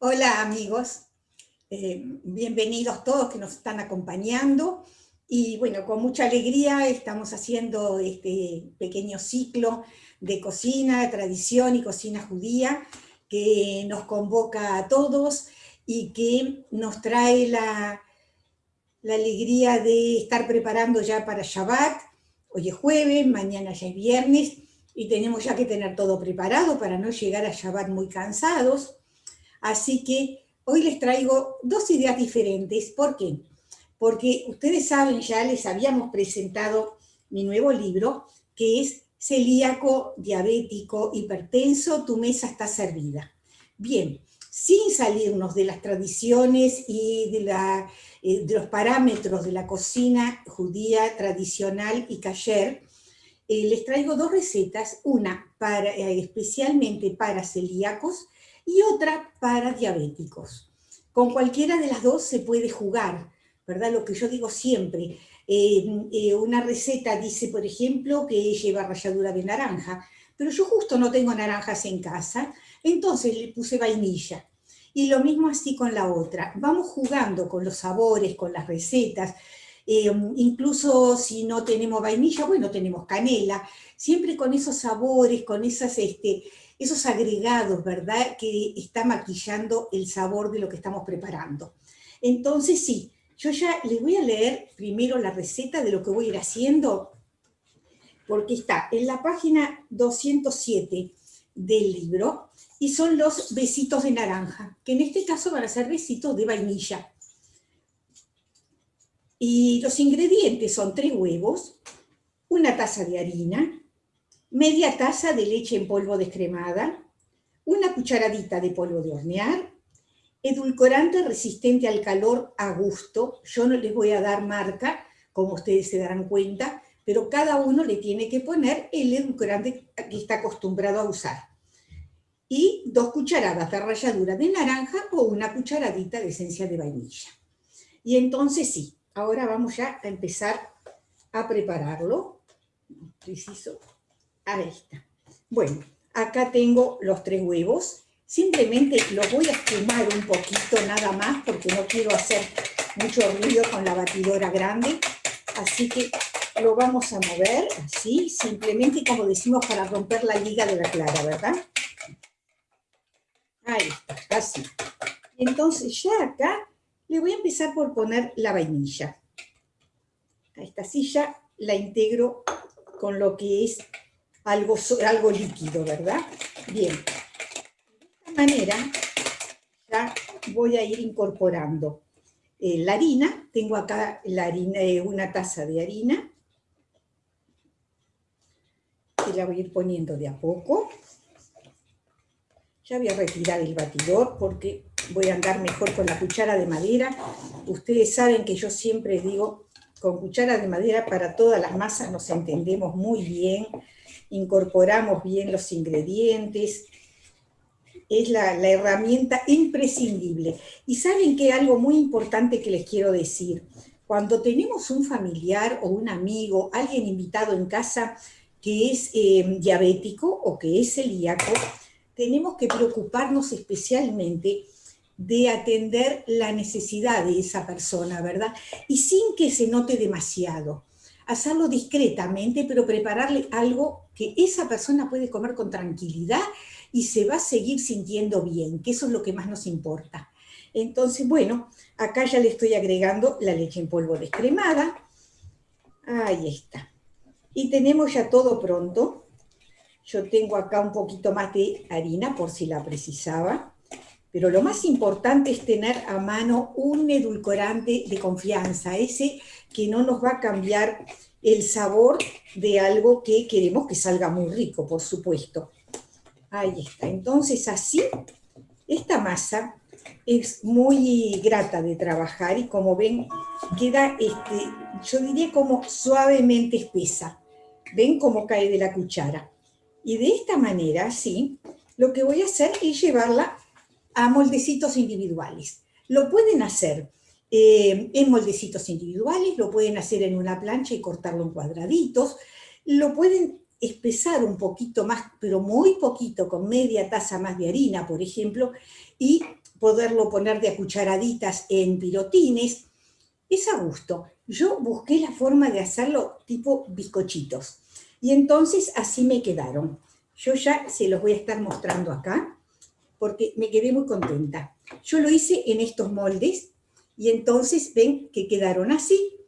Hola amigos, eh, bienvenidos todos que nos están acompañando. Y bueno, con mucha alegría estamos haciendo este pequeño ciclo de cocina, tradición y cocina judía que nos convoca a todos y que nos trae la, la alegría de estar preparando ya para Shabbat, hoy es jueves, mañana ya es viernes y tenemos ya que tener todo preparado para no llegar a Shabbat muy cansados, Así que hoy les traigo dos ideas diferentes. ¿Por qué? Porque ustedes saben, ya les habíamos presentado mi nuevo libro, que es Celíaco, Diabético, Hipertenso, tu mesa está servida. Bien, sin salirnos de las tradiciones y de, eh, los parámetros de la cocina judía tradicional y kasher, eh, les traigo dos recetas, una para, eh, especialmente para celíacos y otra para diabéticos. Con cualquiera de las dos se puede jugar, ¿verdad? Lo que yo digo siempre, eh, eh, una receta dice, por ejemplo, que lleva ralladura de naranja, pero yo justo no tengo naranjas en casa, entonces le puse vainilla. Y lo mismo así con la otra. Vamos jugando con los sabores, con las recetas, eh, incluso si no tenemos vainilla, bueno, tenemos canela, siempre con esos sabores, con esas, este, esos agregados, ¿verdad?, que está maquillando el sabor de lo que estamos preparando. Entonces, sí, yo ya les voy a leer primero la receta de lo que voy a ir haciendo, porque está en la página 207 del libro, y son los besitos de naranja, que en este caso van a ser besitos de vainilla. Y los ingredientes son tres huevos, una taza de harina, media taza de leche en polvo descremada, una cucharadita de polvo de hornear, edulcorante resistente al calor a gusto, yo no les voy a dar marca, como ustedes se darán cuenta, pero cada uno le tiene que poner el edulcorante que está acostumbrado a usar. Y dos cucharadas de ralladura de naranja o una cucharadita de esencia de vainilla. Y entonces sí, ahora vamos ya a empezar a prepararlo. Preciso Ahí está. Bueno, acá tengo los tres huevos. Simplemente los voy a espumar un poquito nada más porque no quiero hacer mucho ruido con la batidora grande. Así que lo vamos a mover así, simplemente como decimos para romper la liga de la clara, ¿verdad? Ahí está, así. Entonces ya acá le voy a empezar por poner la vainilla. A esta silla la integro con lo que es algo, algo líquido, ¿verdad? Bien, de esta manera voy a ir incorporando eh, la harina, tengo acá la harina, eh, una taza de harina, que la voy a ir poniendo de a poco. Ya voy a retirar el batidor porque voy a andar mejor con la cuchara de madera. Ustedes saben que yo siempre digo, con cuchara de madera para todas las masas nos entendemos muy bien, incorporamos bien los ingredientes, es la, herramienta imprescindible. Y saben que algo muy importante que les quiero decir, cuando tenemos un familiar o un amigo, alguien invitado en casa que es eh, diabético o que es celíaco, tenemos que preocuparnos especialmente de atender la necesidad de esa persona, ¿verdad? Y sin que se note demasiado hacerlo discretamente, pero prepararle algo que esa persona puede comer con tranquilidad y se va a seguir sintiendo bien, que eso es lo que más nos importa. Entonces, bueno, acá ya le estoy agregando la leche en polvo descremada. Ahí está. Y tenemos ya todo pronto. Yo tengo acá un poquito más de harina por si la precisaba. Pero lo más importante es tener a mano un edulcorante de confianza, ese que no nos va a cambiar el sabor de algo que queremos que salga muy rico, por supuesto. Ahí está. Entonces así, esta masa es muy grata de trabajar y como ven, queda, este, yo diría como suavemente espesa. ¿Ven cómo cae de la cuchara? Y de esta manera, sí, lo que voy a hacer es llevarla a moldecitos individuales. Lo pueden hacer eh, en moldecitos individuales, lo pueden hacer en una plancha y cortarlo en cuadraditos, lo pueden espesar un poquito más, pero muy poquito, con media taza más de harina, por ejemplo, y poderlo poner de a cucharaditas en pirotines, es a gusto. Yo busqué la forma de hacerlo tipo bizcochitos, y entonces así me quedaron. Yo ya se los voy a estar mostrando acá, porque me quedé muy contenta. Yo lo hice en estos moldes, y entonces ven que quedaron así,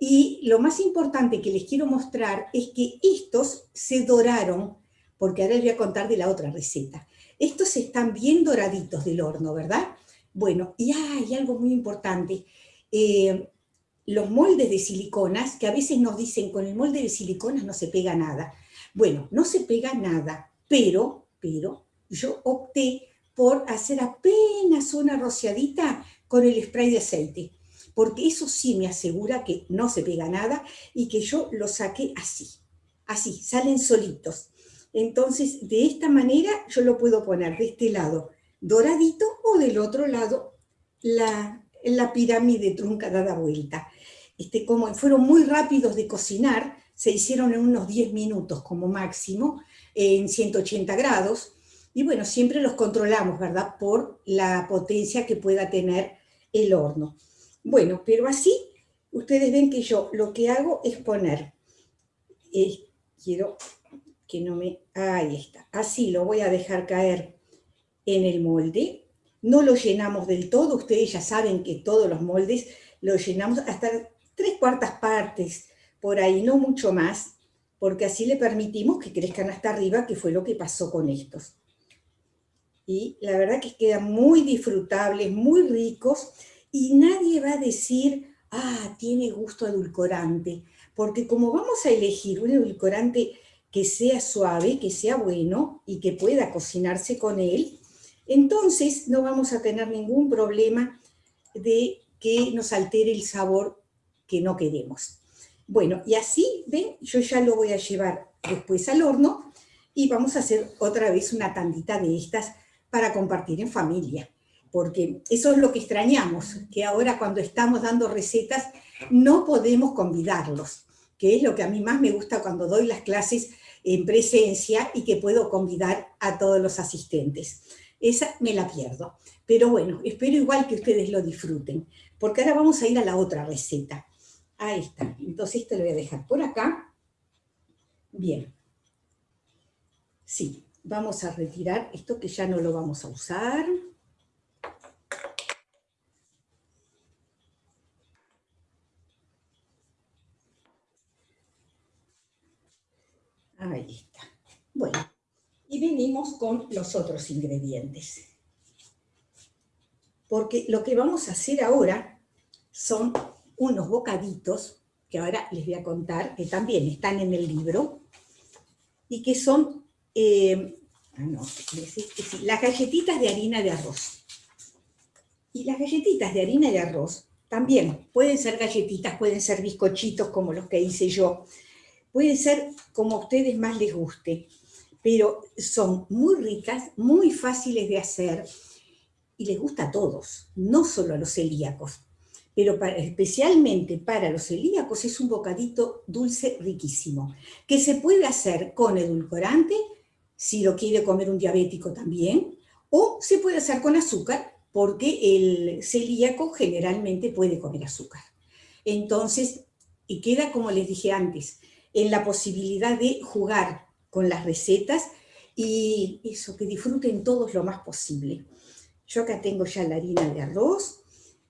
y lo más importante que les quiero mostrar es que estos se doraron, porque ahora les voy a contar de la otra receta. Estos están bien doraditos del horno, ¿verdad? Bueno, y hay algo muy importante. Eh, los moldes de siliconas, que a veces nos dicen con el molde de siliconas no se pega nada. Bueno, no se pega nada, pero, pero yo opté por hacer apenas una rociadita con el spray de aceite porque eso sí me asegura que no se pega nada y que yo lo saqué así, así, salen solitos. Entonces, de esta manera yo lo puedo poner de este lado doradito o del otro lado la, pirámide trunca dada vuelta. Este, como fueron muy rápidos de cocinar, se hicieron en unos 10 minutos como máximo, en 180 grados, y bueno, siempre los controlamos, ¿verdad? Por la potencia que pueda tener el horno. Bueno, pero así ustedes ven que yo lo que hago es poner, eh, quiero que no me, ahí está, así lo voy a dejar caer en el molde, no lo llenamos del todo, ustedes ya saben que todos los moldes los llenamos hasta tres cuartas partes, por ahí, no mucho más, porque así le permitimos que crezcan hasta arriba, que fue lo que pasó con estos. Y la verdad que quedan muy disfrutables, muy ricos, y nadie va a decir, ah, tiene gusto edulcorante, porque como vamos a elegir un edulcorante que sea suave, que sea bueno y que pueda cocinarse con él, entonces no vamos a tener ningún problema de que nos altere el sabor que no queremos. Bueno, y así, ven, yo ya lo voy a llevar después al horno y vamos a hacer otra vez una tandita de estas para compartir en familia porque eso es lo que extrañamos, que ahora cuando estamos dando recetas no podemos convidarlos, que es lo que a mí más me gusta cuando doy las clases en presencia y que puedo convidar a todos los asistentes. Esa me la pierdo. Pero bueno, espero igual que ustedes lo disfruten, porque ahora vamos a ir a la otra receta. Ahí está. Entonces esto lo voy a dejar por acá. Bien. Sí, vamos a retirar esto que ya no lo vamos a usar. Ahí está. Bueno, y venimos con los otros ingredientes. Porque lo que vamos a hacer ahora son unos bocaditos, que ahora les voy a contar, que también están en el libro, y que son eh, ah, las galletitas de harina de arroz. Y las galletitas de harina de arroz también pueden ser galletitas, pueden ser bizcochitos como los que hice yo, Puede ser como a ustedes más les guste, pero son muy ricas, muy fáciles de hacer y les gusta a todos, no solo a los celíacos. Pero especialmente para los celíacos es un bocadito dulce riquísimo, que se puede hacer con edulcorante, si lo quiere comer un diabético también, o se puede hacer con azúcar, porque el celíaco generalmente puede comer azúcar. Entonces, y queda como les dije antes, en la posibilidad de jugar con las recetas y eso, que disfruten todos lo más posible. Yo acá tengo ya la harina de arroz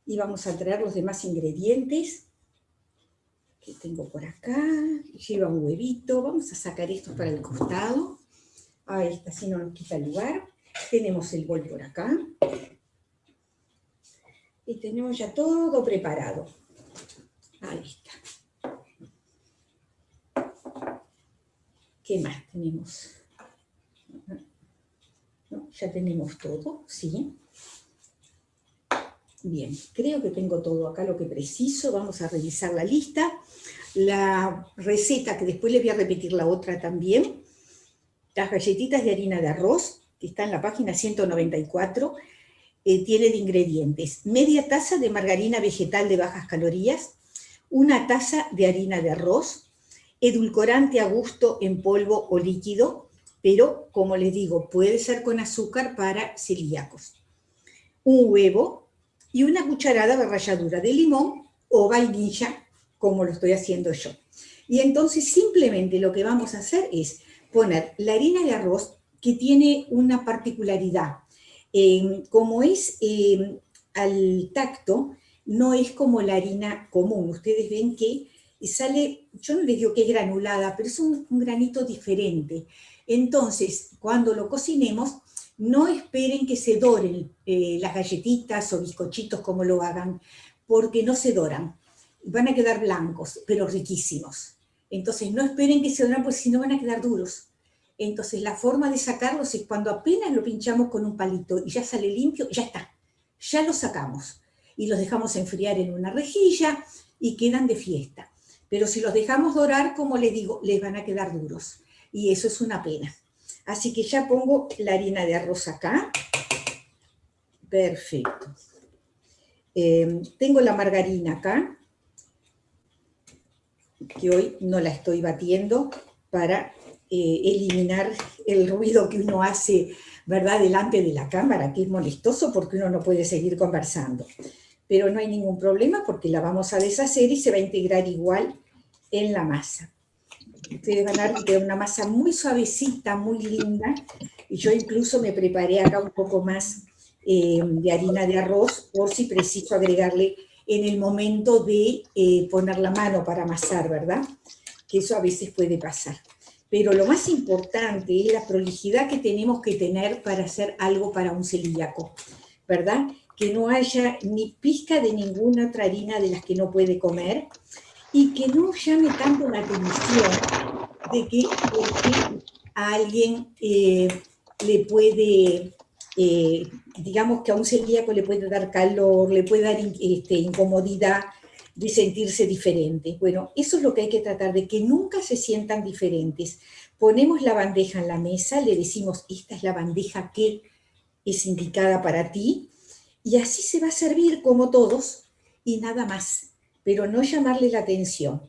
y vamos a traer los demás ingredientes que tengo por acá. Lleva un huevito, vamos a sacar esto para el costado. Ahí está, si no nos quita el lugar. Tenemos el bol por acá. Y tenemos ya todo preparado. Ahí está. ¿Qué más tenemos? Ya tenemos todo, ¿sí? Bien, creo que tengo todo acá lo que preciso. Vamos a revisar la lista. La receta, que después les voy a repetir la otra también. Las galletitas de harina de arroz, que está en la página 194, eh, tiene de ingredientes media taza de margarina vegetal de bajas calorías, una taza de harina de arroz, edulcorante a gusto en polvo o líquido, pero como les digo, puede ser con azúcar para celíacos. un huevo y una cucharada de ralladura de limón o vainilla, como lo estoy haciendo yo. Y entonces simplemente lo que vamos a hacer es poner la harina de arroz que tiene una particularidad. Eh, como es eh, al tacto, no es como la harina común. Ustedes ven que sale, yo no les digo que es granulada, pero es un, granito diferente. Entonces, cuando lo cocinemos, no esperen que se doren eh, las galletitas o bizcochitos como lo hagan, porque no se doran. Van a quedar blancos, pero riquísimos. Entonces, no esperen que se doran, porque si no van a quedar duros. Entonces, la forma de sacarlos es cuando apenas lo pinchamos con un palito y ya sale limpio, ya está. Ya lo sacamos. Y los dejamos enfriar en una rejilla y quedan de fiesta. Pero si los dejamos dorar, como les digo, les van a quedar duros. Y eso es una pena. Así que ya pongo la harina de arroz acá. Perfecto. Eh, tengo la margarina acá, que hoy no la estoy batiendo para eh, eliminar el ruido que uno hace, ¿verdad?, delante de la cámara, que es molestoso porque uno no puede seguir conversando. Pero no hay ningún problema porque la vamos a deshacer y se va a integrar igual en la masa. Ustedes van a ver una masa muy suavecita, muy linda, y yo incluso me preparé acá un poco más eh, de harina de arroz por si preciso agregarle en el momento de eh, poner la mano para amasar, ¿verdad? Que eso a veces puede pasar pero lo más importante es la prolijidad que tenemos que tener para hacer algo para un celíaco, ¿verdad? Que no haya ni pizca de ninguna otra harina de las que no puede comer y que no llame tanto la atención de que, a alguien eh, le puede, eh, digamos que a un celíaco le puede dar calor, le puede dar este, incomodidad, de sentirse diferentes. Bueno, eso es lo que hay que tratar, de que nunca se sientan diferentes. Ponemos la bandeja en la mesa, le decimos, esta es la bandeja que es indicada para ti, y así se va a servir como todos, y nada más, pero no llamarle la atención,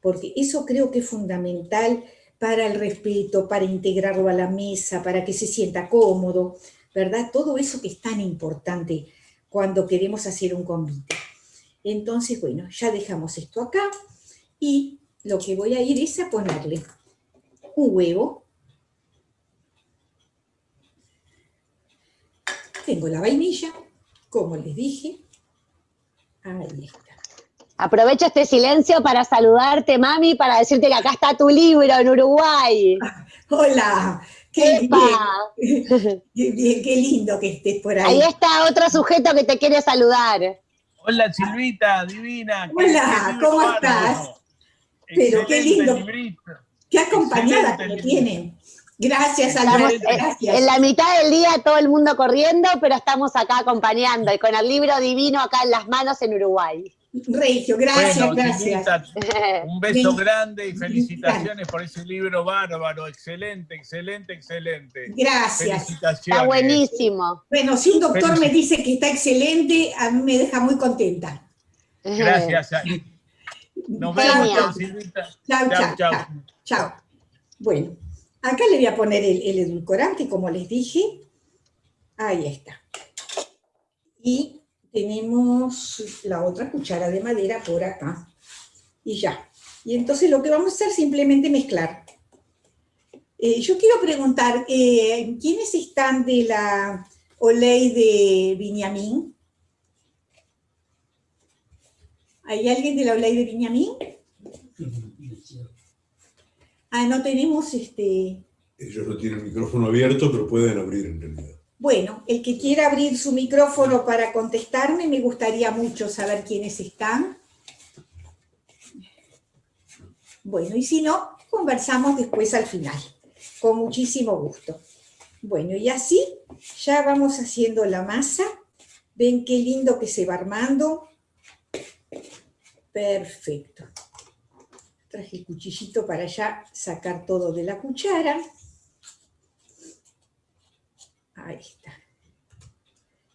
porque eso creo que es fundamental para el respeto, para integrarlo a la mesa, para que se sienta cómodo, ¿verdad? Todo eso que es tan importante cuando queremos hacer un convite. Entonces, bueno, ya dejamos esto acá y lo que voy a ir es a ponerle un huevo. Tengo la vainilla, como les dije. Ahí está. Aprovecho este silencio para saludarte, mami, para decirte que acá está tu libro en Uruguay. Hola, qué bien, qué lindo que estés por ahí. Ahí está otro sujeto que te quiere saludar. Hola Silvita, divina. Hola, ¿cómo estás? Pero qué lindo. Qué acompañada que me tienen. Gracias, Alberto, gracias. En la mitad del día todo el mundo corriendo, pero estamos acá acompañando y con el libro divino acá en las manos en Uruguay. Regio, gracias, gracias. un beso grande y felicitaciones por ese libro bárbaro, excelente, excelente, excelente. Gracias. Felicitaciones. Está buenísimo. Bueno, si un doctor me dice que está excelente, a mí me deja muy contenta. Gracias. Nos vemos, Silvita. Chao, chao, chao. Chao. Bueno, acá le voy a poner el, el edulcorante, como les dije. Ahí está. Y tenemos la otra cuchara de madera por acá. Y ya. Y entonces lo que vamos a hacer es simplemente mezclar. Eh, yo quiero preguntar, eh, ¿quiénes están de la Oley de Viñamín? ¿Hay alguien de la Oley de Viñamín? Ah, no tenemos este... Ellos no tienen el micrófono abierto, pero pueden abrir en realidad. Bueno, el que quiera abrir su micrófono para contestarme, me gustaría mucho saber quiénes están. Bueno, y si no, conversamos después al final, con muchísimo gusto. Bueno, y así ya vamos haciendo la masa. Ven qué lindo que se va armando. Perfecto. Traje el cuchillito para ya sacar todo de la cuchara. Ahí está.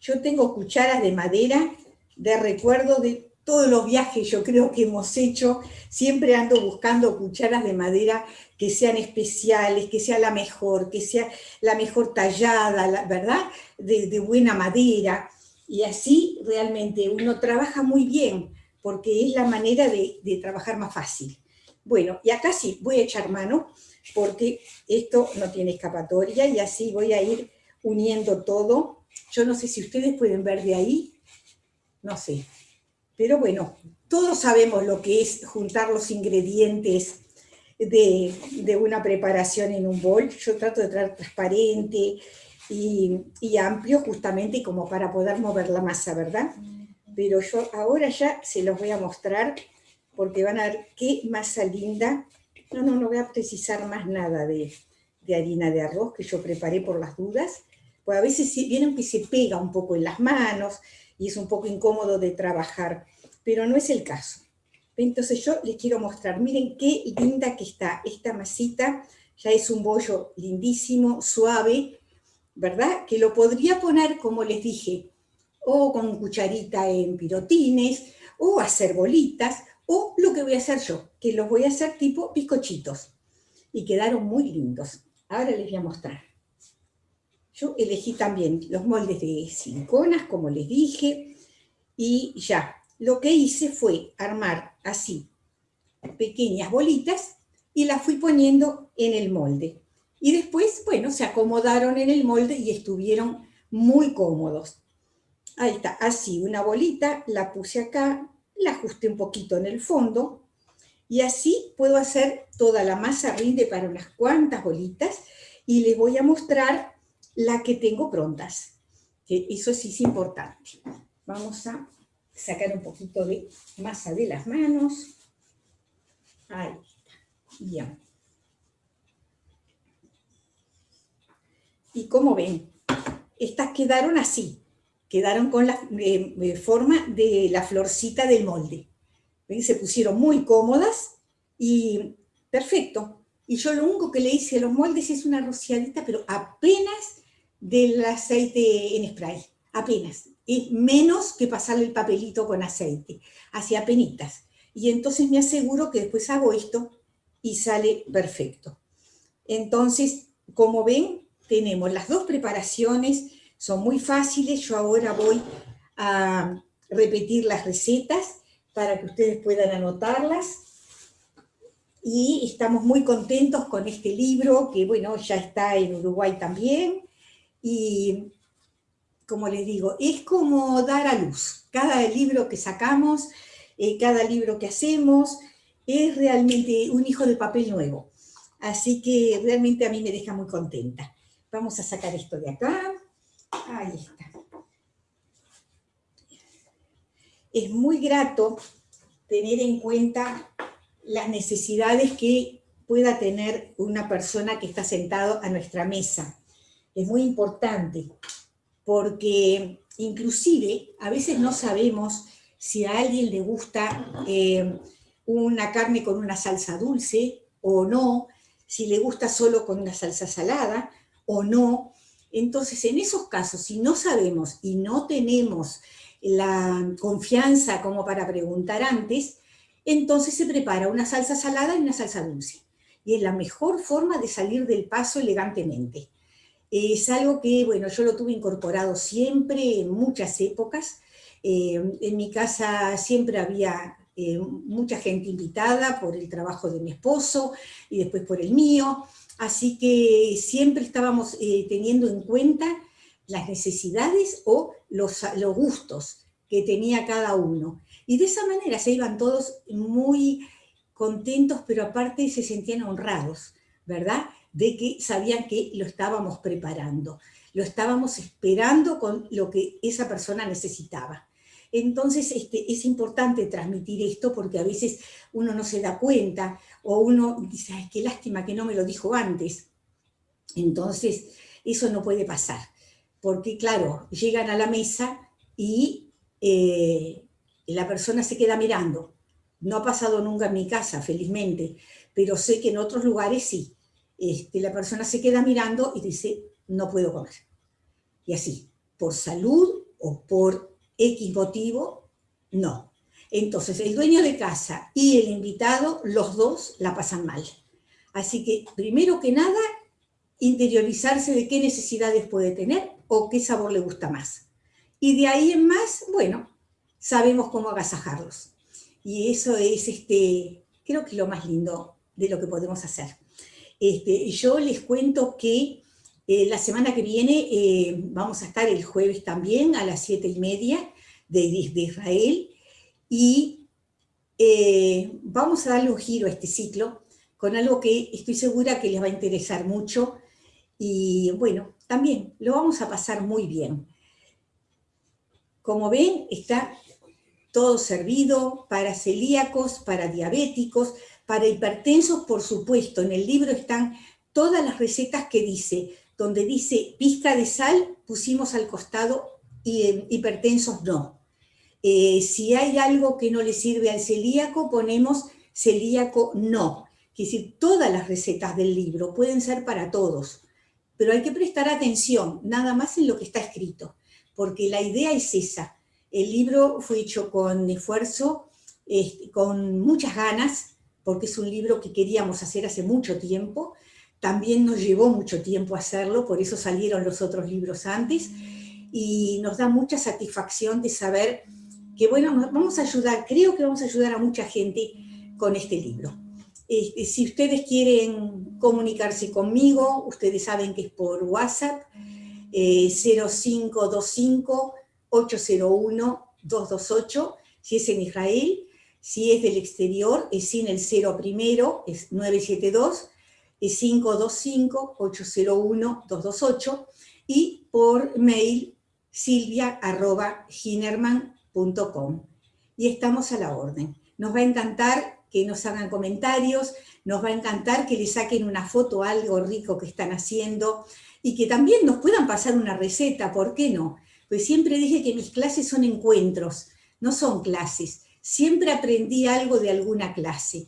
Yo tengo cucharas de madera de recuerdo de todos los viajes yo creo que hemos hecho, siempre ando buscando cucharas de madera que sean especiales, que sea la mejor, que sea la mejor tallada, ¿verdad? De, buena madera. Y así realmente uno trabaja muy bien, porque es la manera de, trabajar más fácil. Bueno, y acá sí, voy a echar mano, porque esto no tiene escapatoria, y así voy a ir uniendo todo. Yo no sé si ustedes pueden ver de ahí, no sé. Pero bueno, todos sabemos lo que es juntar los ingredientes de, una preparación en un bol. Yo trato de traer transparente y, amplio justamente como para poder mover la masa, ¿verdad? Pero yo ahora ya se los voy a mostrar porque van a ver qué masa linda. No, no, no voy a precisar más nada de, de harina de arroz que yo preparé por las dudas. Pues a veces vienen que se pega un poco en las manos y es un poco incómodo de trabajar, pero no es el caso. Entonces yo les quiero mostrar, miren qué linda que está esta masita, ya es un bollo lindísimo, suave, ¿verdad? Que lo podría poner, como les dije, o con cucharita en pirotines, o hacer bolitas, o lo que voy a hacer yo, que los voy a hacer tipo bizcochitos. Y quedaron muy lindos. Ahora les voy a mostrar. Yo elegí también los moldes de cinconas, como les dije, y ya, lo que hice fue armar así pequeñas bolitas y las fui poniendo en el molde. Y después, bueno, se acomodaron en el molde y estuvieron muy cómodos. Ahí está, así, una bolita, la puse acá, la ajusté un poquito en el fondo, y así puedo hacer toda la masa rinde para unas cuantas bolitas, y les voy a mostrar la que tengo prontas, eso sí es importante. Vamos a sacar un poquito de masa de las manos. Ahí está. Y como ven, estas quedaron así, quedaron con la eh, forma de la florcita del molde. ¿Ven? Se pusieron muy cómodas y perfecto. Y yo lo único que le hice a los moldes es una rociadita, pero apenas del aceite en spray, apenas es menos que pasarle el papelito con aceite, hacia penitas. Y entonces me aseguro que después hago esto y sale perfecto. Entonces, como ven, tenemos las dos preparaciones, son muy fáciles. Yo ahora voy a repetir las recetas para que ustedes puedan anotarlas. Y estamos muy contentos con este libro, que bueno, ya está en Uruguay también. Y como les digo, es como dar a luz. Cada libro que sacamos, eh, cada libro que hacemos, es realmente un hijo de papel nuevo. Así que realmente a mí me deja muy contenta. Vamos a sacar esto de acá. Ahí está. Es muy grato tener en cuenta las necesidades que pueda tener una persona que está sentado a nuestra mesa. Es muy importante porque inclusive a veces no sabemos si a alguien le gusta eh, una carne con una salsa dulce o no, si le gusta solo con una salsa salada o no. Entonces, en esos casos, si no sabemos y no tenemos la confianza como para preguntar antes, entonces se prepara una salsa salada y una salsa dulce. Y es la mejor forma de salir del paso elegantemente. Es algo que, bueno, yo lo tuve incorporado siempre, en muchas épocas. Eh, en mi casa siempre había eh, mucha gente invitada por el trabajo de mi esposo y después por el mío, así que siempre estábamos eh, teniendo en cuenta las necesidades o los, los gustos que tenía cada uno. Y de esa manera se iban todos muy contentos, pero aparte se sentían honrados, ¿verdad? De que sabían que lo estábamos preparando, lo estábamos esperando con lo que esa persona necesitaba. Entonces este, es importante transmitir esto porque a veces uno no se da cuenta o uno dice, Ay, qué lástima que no me lo dijo antes. Entonces eso no puede pasar, porque claro, llegan a la mesa y eh, la persona se queda mirando. No ha pasado nunca en mi casa, felizmente, pero sé que en otros lugares sí este, la persona se queda mirando y dice, no puedo comer. Y así, por salud o por X motivo, no. Entonces, el dueño de casa y el invitado, los dos la pasan mal. Así que, primero que nada, interiorizarse de qué necesidades puede tener o qué sabor le gusta más. y de ahí en más, bueno, sabemos cómo agasajarlos. Y eso es, este, creo que lo más lindo de lo que podemos hacer. Este, yo les cuento que eh, la semana que viene eh, vamos a estar el jueves también a las siete y media de, de Israel y eh, vamos a darle un giro a este ciclo con algo que estoy segura que les va a interesar mucho y bueno, también lo vamos a pasar muy bien. Como ven, está todo servido para celíacos, para diabéticos, para hipertensos, por supuesto. En el libro están todas las recetas que dice, donde dice pizca de sal, pusimos al costado y eh, hipertensos no. Eh, si hay algo que no le sirve al celíaco, ponemos celíaco no. Es decir, todas las recetas del libro pueden ser para todos, pero hay que prestar atención, nada más en lo que está escrito, porque la idea es esa. El libro fue hecho con esfuerzo, este, con muchas ganas, porque es un libro que queríamos hacer hace mucho tiempo. También nos llevó mucho tiempo hacerlo, por eso salieron los otros libros antes. Y nos da mucha satisfacción de saber que, bueno, vamos a ayudar, creo que vamos a ayudar a mucha gente con este libro. Este, si ustedes quieren comunicarse conmigo, ustedes saben que es por WhatsApp, eh, 0525 801-228, si es en Israel, si es del exterior, es sin el 0 primero, es 972, es 525-801-228, y por mail silvia.ginerman.com. Y estamos a la orden. Nos va a encantar que nos hagan comentarios, nos va a encantar que le saquen una foto algo rico que están haciendo y que también nos puedan pasar una receta, ¿por qué no? Pues siempre dije que mis clases son encuentros, no son clases. Siempre aprendí algo de alguna clase.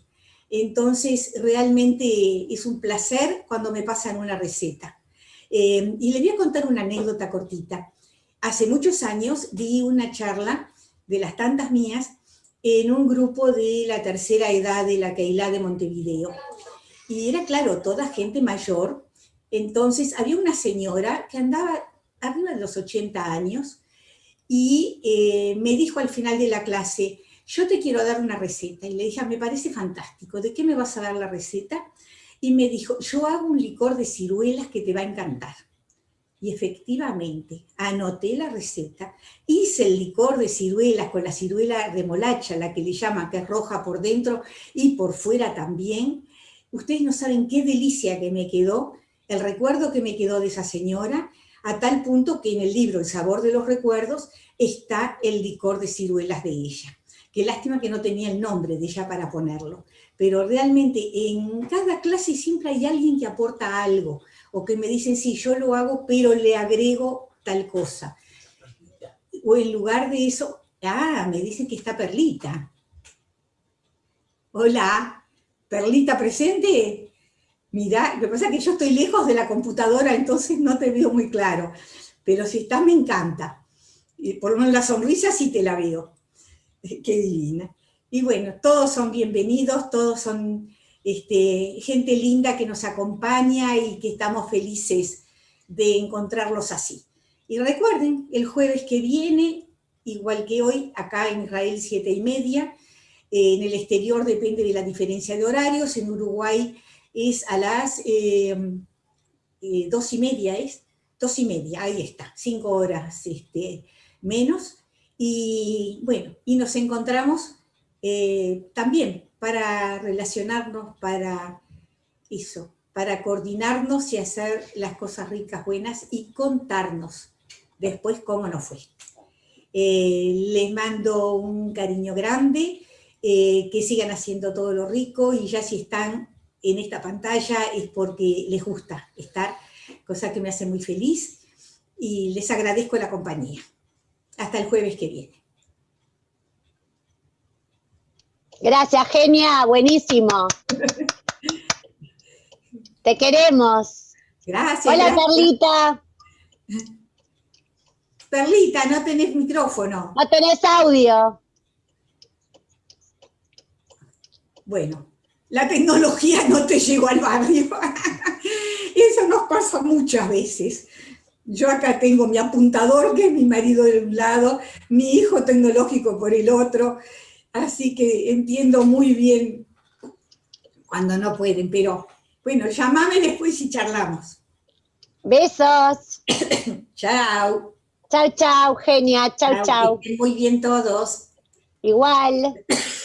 Entonces, realmente es un placer cuando me pasan una receta. Eh, y le voy a contar una anécdota cortita. Hace muchos años di una charla de las tantas mías en un grupo de la tercera edad de la Keilah de Montevideo. Y era, claro, toda gente mayor. Entonces había una señora que andaba arriba de los 80 años y eh, me dijo al final de la clase, yo te quiero dar una receta. Y le dije, ah, me parece fantástico, ¿de qué me vas a dar la receta? Y me dijo, yo hago un licor de ciruelas que te va a encantar. Y efectivamente, anoté la receta, hice el licor de ciruelas con la ciruela remolacha, la que le llama, que es roja por dentro y por fuera también. Ustedes no saben qué delicia que me quedó, el recuerdo que me quedó de esa señora, a tal punto que en el libro El sabor de los recuerdos está el licor de ciruelas de ella. Qué lástima que no tenía el nombre de ella para ponerlo. Pero realmente en cada clase siempre hay alguien que aporta algo o que me dicen, sí, yo lo hago, pero le agrego tal cosa. O en lugar de eso, ah, me dicen que está Perlita. Hola, Perlita presente. Mira, lo que pasa es que yo estoy lejos de la computadora, entonces no te veo muy claro. Pero si estás, me encanta. Y por lo menos la sonrisa sí te la veo. Qué divina. Y bueno, todos son bienvenidos, todos son este, gente linda que nos acompaña y que estamos felices de encontrarlos así. Y recuerden, el jueves que viene, igual que hoy, acá en Israel, siete y media, en el exterior depende de la diferencia de horarios, en Uruguay es a las em, eh, dos y media, es dos y media, ahí está, cinco horas este, menos, y bueno, y nos encontramos eh, también para relacionarnos, para eso, para coordinarnos y hacer las cosas ricas, buenas y contarnos después cómo nos fue. Eh, les mando un cariño grande, que sigan haciendo todo lo rico y ya si están en esta pantalla es porque les gusta estar, cosa que me hace muy feliz y les agradezco la compañía. Hasta el jueves que viene. Gracias, genia, buenísimo. Te queremos. Gracias. Hola, Perlita. Perlita, no tenés micrófono. No tenés audio. Bueno, la tecnología no te llegó al barrio. Eso nos pasa muchas veces. Yo acá tengo mi apuntador, que es mi marido de un lado, mi hijo tecnológico por el otro, así que entiendo muy bien cuando no pueden, pero bueno, llamame después y charlamos. Besos. Chao. Chau, chau, genia. Chau, chau. Que estén muy bien todos. Igual.